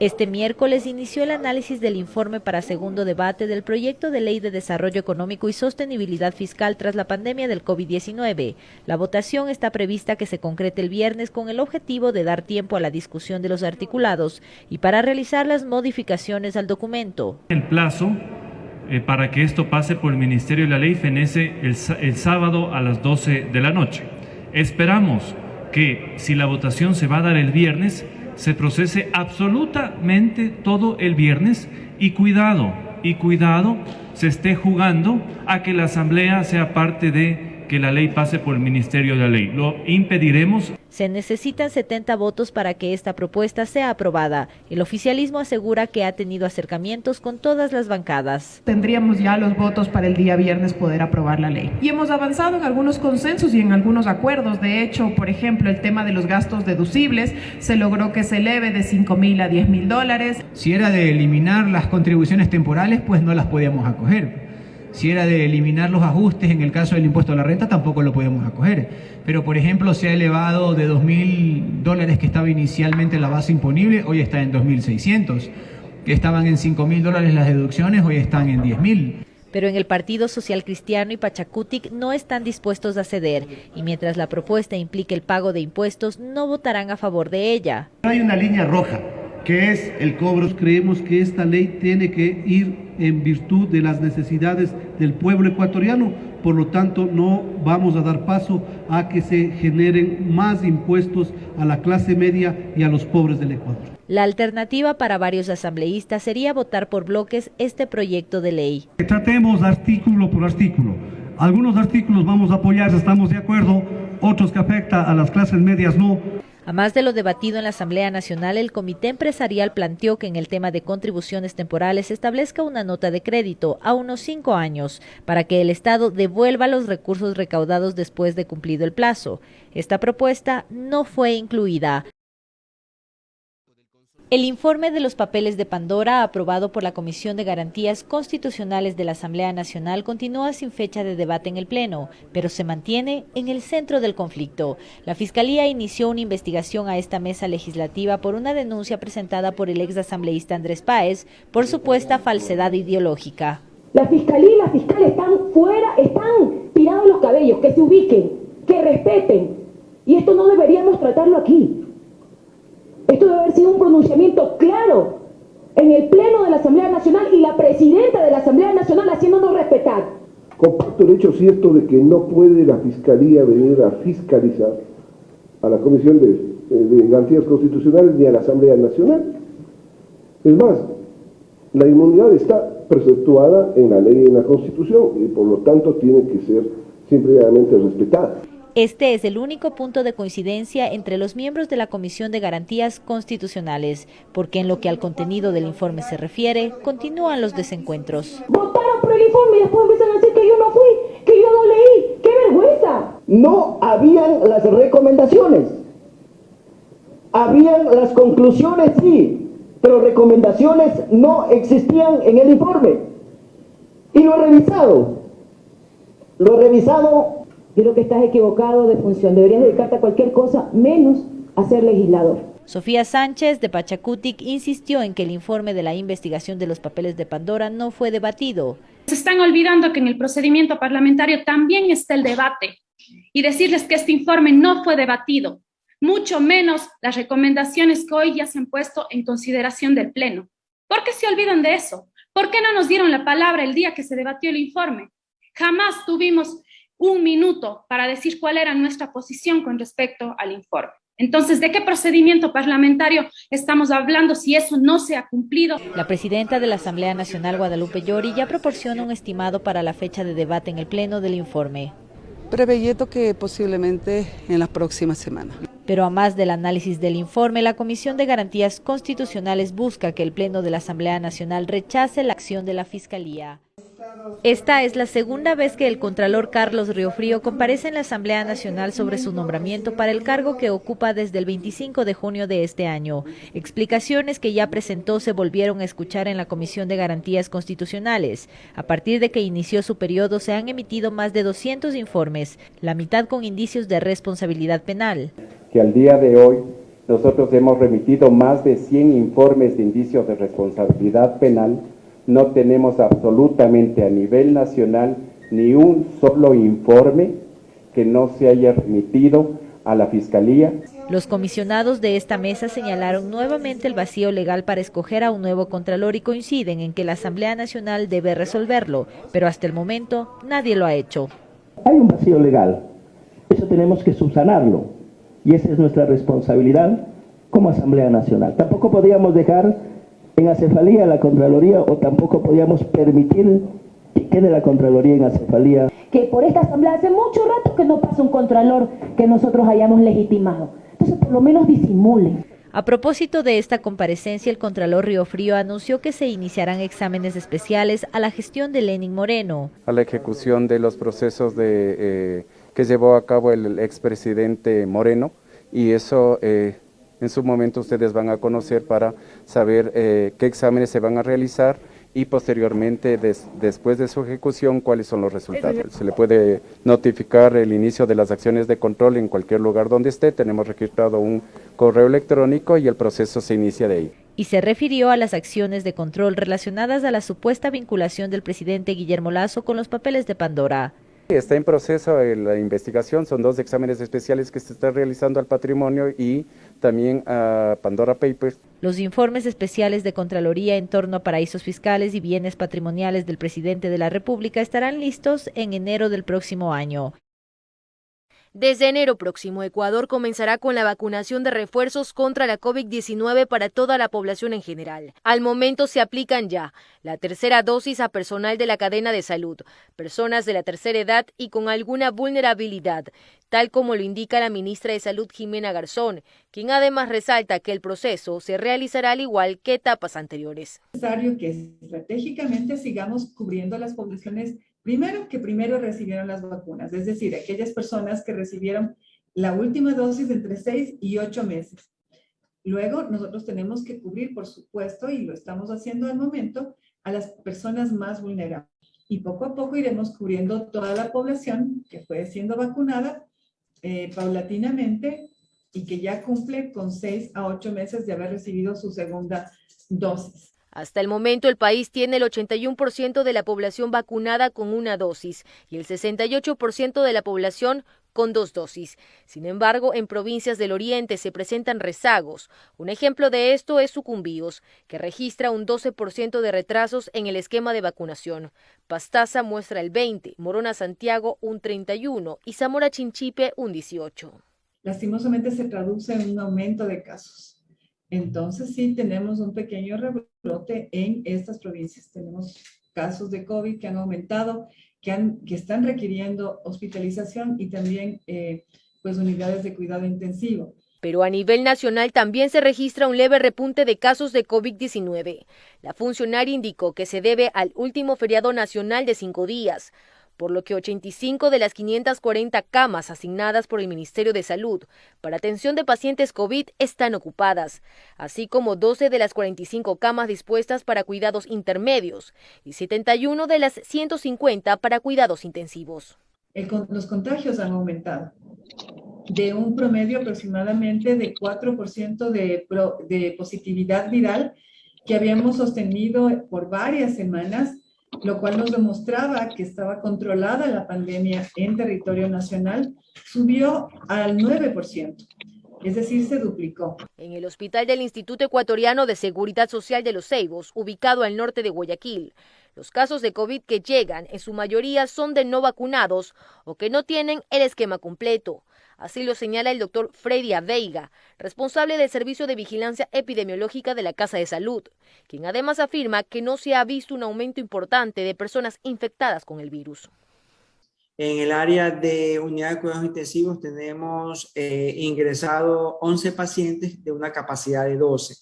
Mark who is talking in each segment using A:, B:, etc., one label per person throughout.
A: Este miércoles inició el análisis del informe para segundo debate del proyecto de ley de desarrollo económico y sostenibilidad fiscal tras la pandemia del COVID-19. La votación está prevista que se concrete el viernes con el objetivo de dar tiempo a la discusión de los articulados y para realizar las modificaciones al documento.
B: El plazo eh, para que esto pase por el Ministerio de la Ley fenece el, sábado a las 12 de la noche. Esperamos que si la votación se va a dar el viernes, se procese absolutamente todo el viernes y cuidado, y cuidado, se esté jugando a que la Asamblea sea parte de que la ley pase por el Ministerio de la Ley. Lo impediremos.
A: Se necesitan 70 votos para que esta propuesta sea aprobada. El oficialismo asegura que ha tenido acercamientos con todas las bancadas.
C: Tendríamos ya los votos para el día viernes poder aprobar la ley. Y hemos avanzado en algunos consensos y en algunos acuerdos. De hecho, por ejemplo, el tema de los gastos deducibles se logró que se eleve de 5 mil a 10 mil dólares.
D: Si era de eliminar las contribuciones temporales, pues no las podíamos acoger si era de eliminar los ajustes en el caso del impuesto a la renta, tampoco lo podemos acoger. Pero, por ejemplo, se ha elevado de 2.000 dólares que estaba inicialmente la base imponible, hoy está en 2.600. Que estaban en 5.000 dólares las deducciones, hoy están en 10.000
A: pero en el Partido Social Cristiano y Pachacutic no están dispuestos a ceder y mientras la propuesta implique el pago de impuestos no votarán a favor de ella.
E: Hay una línea roja que es el cobro. Creemos que esta ley tiene que ir en virtud de las necesidades del pueblo ecuatoriano, por lo tanto no vamos a dar paso a que se generen más impuestos a la clase media y a los pobres del Ecuador.
A: La alternativa para varios asambleístas sería votar por bloques este proyecto de ley.
E: Tratemos artículo por artículo. Algunos artículos vamos a apoyar, estamos de acuerdo, otros que afectan a las clases medias no.
A: A más de lo debatido en la Asamblea Nacional, el Comité Empresarial planteó que en el tema de contribuciones temporales se establezca una nota de crédito a unos cinco años para que el Estado devuelva los recursos recaudados después de cumplido el plazo. Esta propuesta no fue incluida. El informe de los papeles de Pandora, aprobado por la Comisión de Garantías Constitucionales de la Asamblea Nacional, continúa sin fecha de debate en el Pleno, pero se mantiene en el centro del conflicto. La Fiscalía inició una investigación a esta mesa legislativa por una denuncia presentada por el ex asambleísta Andrés Páez por supuesta falsedad ideológica.
F: La Fiscalía y la fiscal están fuera, están tirados los cabellos, que se ubiquen, que respeten. Y esto no deberíamos tratarlo aquí. Esto debe haber sido un pronunciamiento claro en el Pleno de la Asamblea Nacional y la Presidenta de la Asamblea Nacional haciéndonos respetar.
G: Comparto el hecho cierto de que no puede la Fiscalía venir a fiscalizar a la Comisión de, de Garantías Constitucionales ni a la Asamblea Nacional. Es más, la inmunidad está preceptuada en la ley y en la Constitución y por lo tanto tiene que ser simplemente respetada.
A: Este es el único punto de coincidencia entre los miembros de la Comisión de Garantías Constitucionales, porque en lo que al contenido del informe se refiere, continúan los desencuentros.
F: Votaron por el informe y después empiezan a decir que yo no fui, que yo no leí. ¡Qué vergüenza!
H: No habían las recomendaciones. Habían las conclusiones, sí, pero recomendaciones no existían en el informe. Y lo he revisado. Lo he revisado
F: creo que estás equivocado de función. Deberías dedicarte a cualquier cosa menos a ser legislador.
A: Sofía Sánchez de Pachacutic insistió en que el informe de la investigación de los papeles de Pandora no fue debatido.
I: Se están olvidando que en el procedimiento parlamentario también está el debate y decirles que este informe no fue debatido, mucho menos las recomendaciones que hoy ya se han puesto en consideración del Pleno. ¿Por qué se olvidan de eso? ¿Por qué no nos dieron la palabra el día que se debatió el informe? Jamás tuvimos un minuto para decir cuál era nuestra posición con respecto al informe. Entonces, ¿de qué procedimiento parlamentario estamos hablando si eso no se ha cumplido?
A: La presidenta de la Asamblea Nacional, Guadalupe Llori, ya proporciona un estimado para la fecha de debate en el Pleno del informe.
J: Preveyendo que posiblemente en las próximas semanas.
A: Pero a más del análisis del informe, la Comisión de Garantías Constitucionales busca que el Pleno de la Asamblea Nacional rechace la acción de la Fiscalía. Esta es la segunda vez que el Contralor Carlos Riofrío comparece en la Asamblea Nacional sobre su nombramiento para el cargo que ocupa desde el 25 de junio de este año. Explicaciones que ya presentó se volvieron a escuchar en la Comisión de Garantías Constitucionales. A partir de que inició su periodo se han emitido más de 200 informes, la mitad con indicios de responsabilidad penal.
K: Que al día de hoy nosotros hemos remitido más de 100 informes de indicios de responsabilidad penal, no tenemos absolutamente a nivel nacional ni un solo informe que no se haya remitido a la Fiscalía.
A: Los comisionados de esta mesa señalaron nuevamente el vacío legal para escoger a un nuevo contralor y coinciden en que la Asamblea Nacional debe resolverlo, pero hasta el momento nadie lo ha hecho.
H: Hay un vacío legal, eso tenemos que subsanarlo y esa es nuestra responsabilidad como Asamblea Nacional. Tampoco podíamos dejar en acefalía la Contraloría o tampoco podíamos permitir que quede la Contraloría en acefalía.
F: Que por esta Asamblea hace mucho rato que no pasa un Contralor que nosotros hayamos legitimado. Entonces por lo menos disimulen.
A: A propósito de esta comparecencia, el Contralor Río Frío anunció que se iniciarán exámenes especiales a la gestión de Lenin Moreno.
K: A la ejecución de los procesos de, eh, que llevó a cabo el expresidente Moreno y eso eh, en su momento ustedes van a conocer para saber eh, qué exámenes se van a realizar y posteriormente, después de su ejecución, cuáles son los resultados. Se le puede notificar el inicio de las acciones de control en cualquier lugar donde esté. Tenemos registrado un correo electrónico y el proceso se inicia de ahí.
A: Y se refirió a las acciones de control relacionadas a la supuesta vinculación del presidente Guillermo Lazo con los papeles de Pandora.
K: Está en proceso la investigación, son dos exámenes especiales que se están realizando al patrimonio y también a Pandora Papers.
A: Los informes especiales de Contraloría en torno a paraísos fiscales y bienes patrimoniales del presidente de la República estarán listos en enero del próximo año.
L: Desde enero próximo, Ecuador comenzará con la vacunación de refuerzos contra la COVID-19 para toda la población en general. Al momento se aplican ya la tercera dosis a personal de la cadena de salud, personas de la tercera edad y con alguna vulnerabilidad, tal como lo indica la ministra de Salud Jimena Garzón, quien además resalta que el proceso se realizará al igual que etapas anteriores.
C: Es necesario que estratégicamente sigamos cubriendo las poblaciones Primero, que primero recibieron las vacunas, es decir, aquellas personas que recibieron la última dosis entre 6 y 8 meses. Luego, nosotros tenemos que cubrir, por supuesto, y lo estamos haciendo al momento, a las personas más vulnerables. Y poco a poco iremos cubriendo toda la población que fue siendo vacunada eh, paulatinamente y que ya cumple con 6 a 8 meses de haber recibido su segunda dosis.
L: Hasta el momento el país tiene el 81% de la población vacunada con una dosis y el 68% de la población con dos dosis. Sin embargo, en provincias del oriente se presentan rezagos. Un ejemplo de esto es Sucumbíos, que registra un 12% de retrasos en el esquema de vacunación. Pastaza muestra el 20, Morona Santiago un 31 y Zamora Chinchipe un 18.
C: Lastimosamente se traduce en un aumento de casos. Entonces sí tenemos un pequeño en estas provincias. Tenemos casos de COVID que han aumentado, que están requiriendo hospitalización y también eh, pues unidades de cuidado intensivo.
L: Pero a nivel nacional también se registra un leve repunte de casos de COVID-19. La funcionaria indicó que se debe al último feriado nacional de cinco días, por lo que 85 de las 540 camas asignadas por el Ministerio de Salud para atención de pacientes COVID están ocupadas, así como 12 de las 45 camas dispuestas para cuidados intermedios y 71 de las 150 para cuidados intensivos.
C: los contagios han aumentado de un promedio aproximadamente de 4% de, positividad viral que habíamos sostenido por varias semanas lo cual nos demostraba que estaba controlada la pandemia en territorio nacional, subió al 9%. Es decir, se duplicó.
L: En el hospital del Instituto Ecuatoriano de Seguridad Social de los Ceibos, ubicado al norte de Guayaquil, los casos de COVID que llegan en su mayoría son de no vacunados o que no tienen el esquema completo. Así lo señala el doctor Freddy Veiga, responsable del Servicio de Vigilancia Epidemiológica de la Casa de Salud, quien además afirma que no se ha visto un aumento importante de personas infectadas con el virus.
M: En el área de unidad de cuidados intensivos tenemos eh, ingresado 11 pacientes de una capacidad de 12.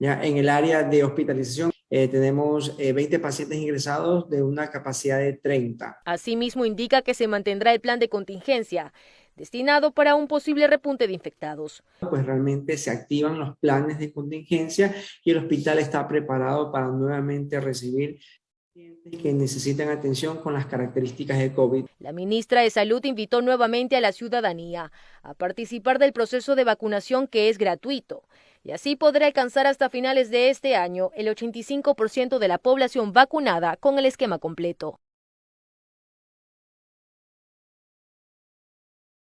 M: ¿ya? En el área de hospitalización eh, tenemos 20 eh, pacientes ingresados de una capacidad de 30.
L: Asimismo indica que se mantendrá el plan de contingencia destinado para un posible repunte de infectados.
M: Pues realmente se activan los planes de contingencia y el hospital está preparado para nuevamente recibir que necesitan atención con las características de COVID.
L: La ministra de Salud invitó nuevamente a la ciudadanía a participar del proceso de vacunación que es gratuito y así podrá alcanzar hasta finales de este año el 85% de la población vacunada con el esquema completo.